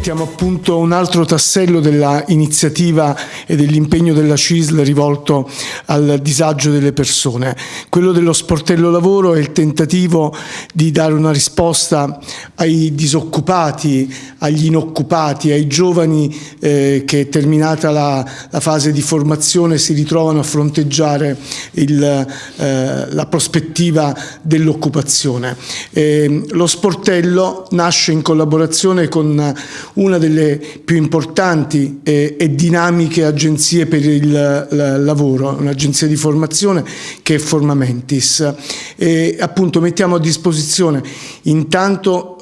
mettiamo a punto un altro tassello dell'iniziativa e dell'impegno della CISL rivolto al disagio delle persone. Quello dello sportello lavoro è il tentativo di dare una risposta ai disoccupati, agli inoccupati, ai giovani eh, che terminata la, la, fase di formazione si ritrovano a fronteggiare il, eh, la prospettiva dell'occupazione. Eh, lo sportello nasce in collaborazione con una delle più importanti e, e dinamiche agenzie per il la, lavoro, un'agenzia di formazione che è Formamentis. E appunto mettiamo a disposizione intanto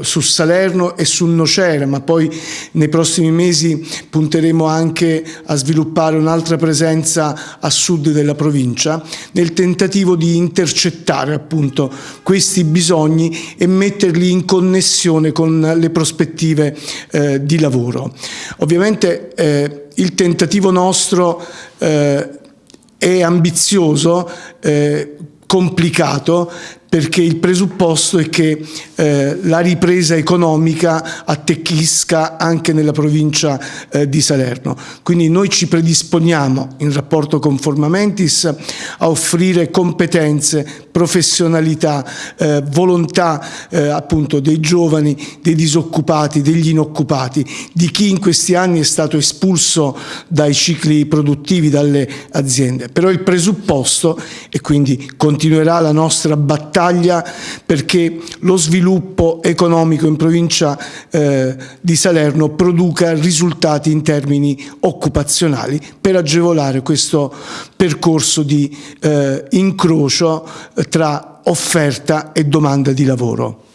eh, su Salerno e su Nocera, ma poi nei prossimi mesi punteremo anche a sviluppare un'altra presenza a sud della provincia, nel tentativo di intercettare appunto questi bisogni e metterli in connessione con le prospettive eh, di lavoro. Ovviamente eh, il tentativo nostro eh, è ambizioso, eh, complicato, perché il presupposto è che eh, la ripresa economica attecchisca anche nella provincia eh, di Salerno. Quindi noi ci predisponiamo in rapporto con Formamentis a offrire competenze, professionalità, eh, volontà eh, appunto dei giovani, dei disoccupati, degli inoccupati, di chi in questi anni è stato espulso dai cicli produttivi, dalle aziende. Però il presupposto, e quindi continuerà la nostra battaglia, battaglia perché lo sviluppo economico in provincia eh, di Salerno produca risultati in termini occupazionali per agevolare questo percorso di eh, incrocio tra offerta e domanda di lavoro.